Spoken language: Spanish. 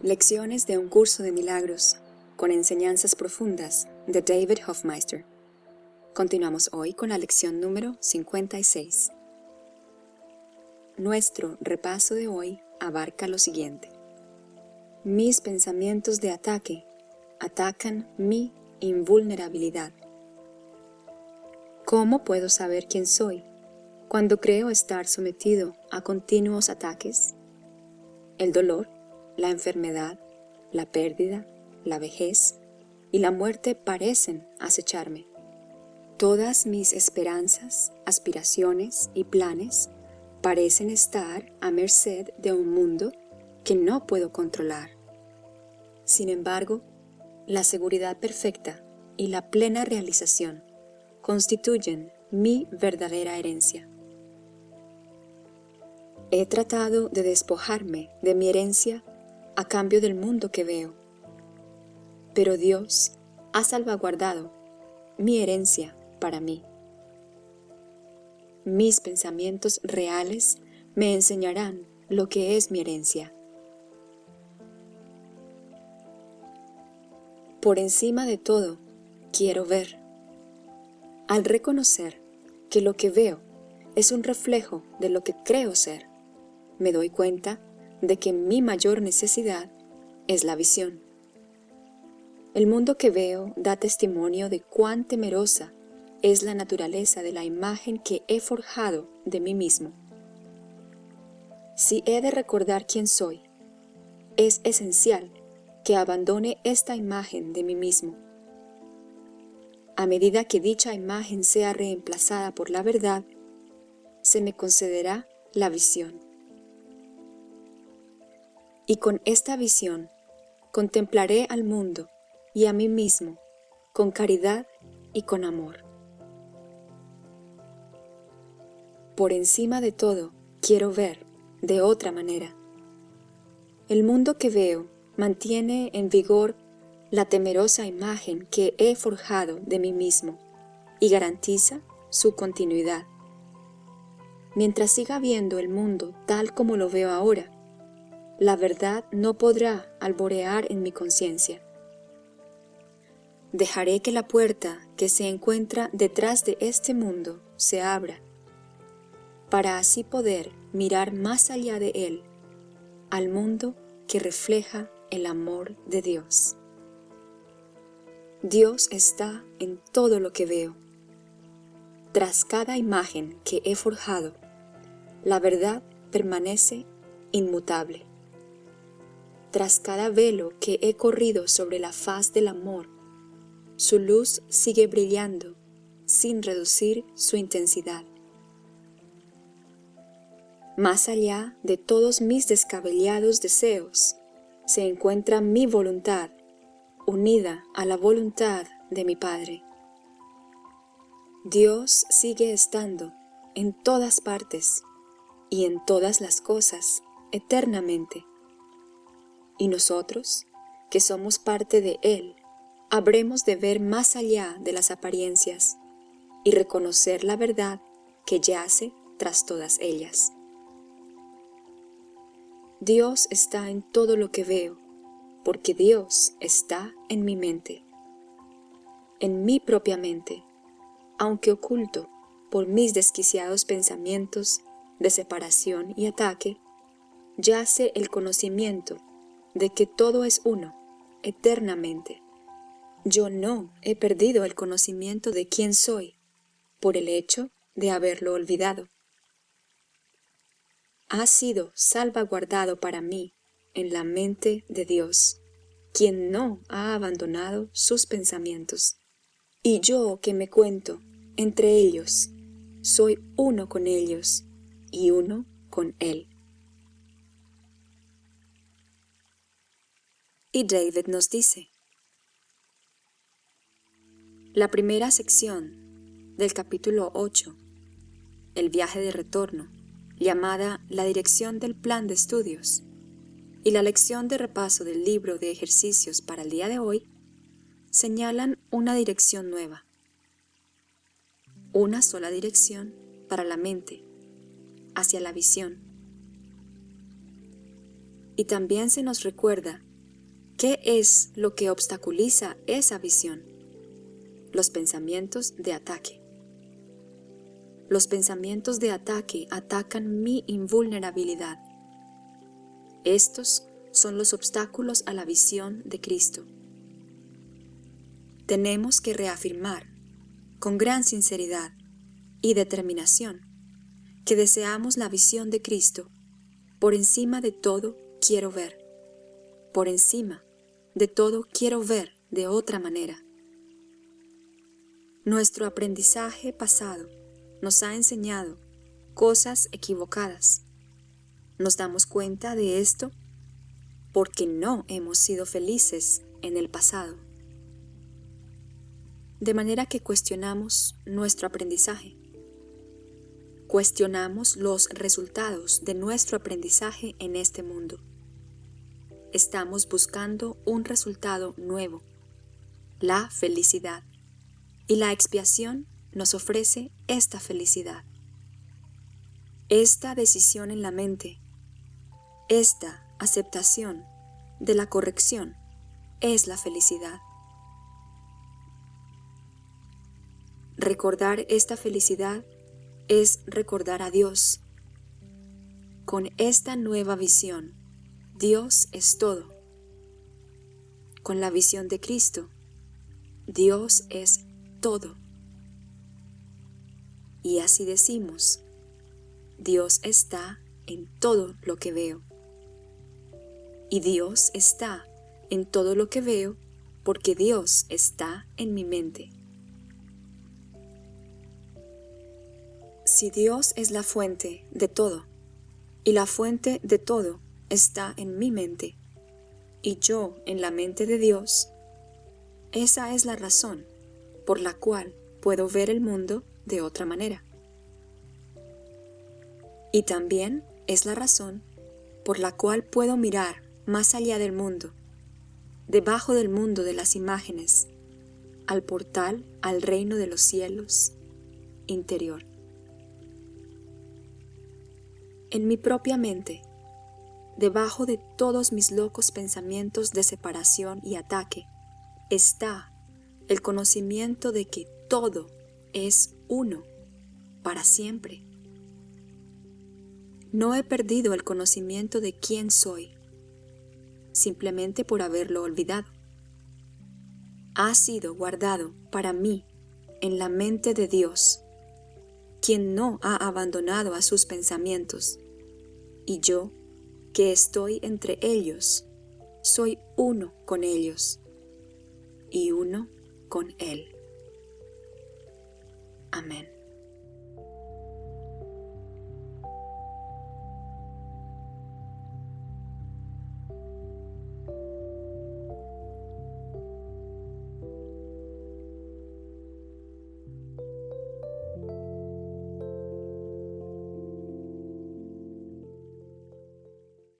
Lecciones de un curso de milagros con enseñanzas profundas de David Hofmeister. Continuamos hoy con la lección número 56. Nuestro repaso de hoy abarca lo siguiente. Mis pensamientos de ataque atacan mi invulnerabilidad. ¿Cómo puedo saber quién soy cuando creo estar sometido a continuos ataques? El dolor, la enfermedad, la pérdida, la vejez y la muerte parecen acecharme. Todas mis esperanzas, aspiraciones y planes parecen estar a merced de un mundo que no puedo controlar. Sin embargo, la seguridad perfecta y la plena realización constituyen mi verdadera herencia. He tratado de despojarme de mi herencia a cambio del mundo que veo, pero Dios ha salvaguardado mi herencia para mí. Mis pensamientos reales me enseñarán lo que es mi herencia. Por encima de todo, quiero ver. Al reconocer que lo que veo es un reflejo de lo que creo ser, me doy cuenta de que mi mayor necesidad es la visión. El mundo que veo da testimonio de cuán temerosa es la naturaleza de la imagen que he forjado de mí mismo. Si he de recordar quién soy, es esencial que abandone esta imagen de mí mismo. A medida que dicha imagen sea reemplazada por la verdad, se me concederá la visión. Y con esta visión contemplaré al mundo y a mí mismo con caridad y con amor. Por encima de todo, quiero ver de otra manera. El mundo que veo mantiene en vigor la temerosa imagen que he forjado de mí mismo y garantiza su continuidad. Mientras siga viendo el mundo tal como lo veo ahora, la verdad no podrá alborear en mi conciencia. Dejaré que la puerta que se encuentra detrás de este mundo se abra para así poder mirar más allá de él, al mundo que refleja el amor de Dios. Dios está en todo lo que veo. Tras cada imagen que he forjado, la verdad permanece inmutable. Tras cada velo que he corrido sobre la faz del amor, su luz sigue brillando sin reducir su intensidad. Más allá de todos mis descabellados deseos, se encuentra mi voluntad, unida a la voluntad de mi Padre. Dios sigue estando en todas partes y en todas las cosas eternamente. Y nosotros, que somos parte de Él, habremos de ver más allá de las apariencias y reconocer la verdad que yace tras todas ellas. Dios está en todo lo que veo, porque Dios está en mi mente, en mi propia mente, aunque oculto por mis desquiciados pensamientos de separación y ataque, yace el conocimiento de que todo es uno, eternamente. Yo no he perdido el conocimiento de quién soy, por el hecho de haberlo olvidado ha sido salvaguardado para mí en la mente de Dios, quien no ha abandonado sus pensamientos. Y yo que me cuento entre ellos, soy uno con ellos y uno con Él. Y David nos dice, la primera sección del capítulo 8, el viaje de retorno, llamada La Dirección del Plan de Estudios, y la lección de repaso del libro de ejercicios para el día de hoy, señalan una dirección nueva. Una sola dirección para la mente, hacia la visión. Y también se nos recuerda qué es lo que obstaculiza esa visión. Los pensamientos de ataque. Los pensamientos de ataque atacan mi invulnerabilidad. Estos son los obstáculos a la visión de Cristo. Tenemos que reafirmar, con gran sinceridad y determinación, que deseamos la visión de Cristo. Por encima de todo quiero ver. Por encima de todo quiero ver de otra manera. Nuestro aprendizaje pasado nos ha enseñado cosas equivocadas. Nos damos cuenta de esto porque no hemos sido felices en el pasado. De manera que cuestionamos nuestro aprendizaje. Cuestionamos los resultados de nuestro aprendizaje en este mundo. Estamos buscando un resultado nuevo, la felicidad, y la expiación nos ofrece esta felicidad. Esta decisión en la mente, esta aceptación de la corrección es la felicidad. Recordar esta felicidad es recordar a Dios. Con esta nueva visión, Dios es todo. Con la visión de Cristo, Dios es todo. Y así decimos, Dios está en todo lo que veo. Y Dios está en todo lo que veo porque Dios está en mi mente. Si Dios es la fuente de todo, y la fuente de todo está en mi mente, y yo en la mente de Dios, esa es la razón por la cual puedo ver el mundo de otra manera. Y también es la razón por la cual puedo mirar más allá del mundo, debajo del mundo de las imágenes, al portal al reino de los cielos interior. En mi propia mente, debajo de todos mis locos pensamientos de separación y ataque, está el conocimiento de que todo es uno para siempre. No he perdido el conocimiento de quién soy, simplemente por haberlo olvidado. Ha sido guardado para mí en la mente de Dios, quien no ha abandonado a sus pensamientos, y yo, que estoy entre ellos, soy uno con ellos, y uno con Él. Amén.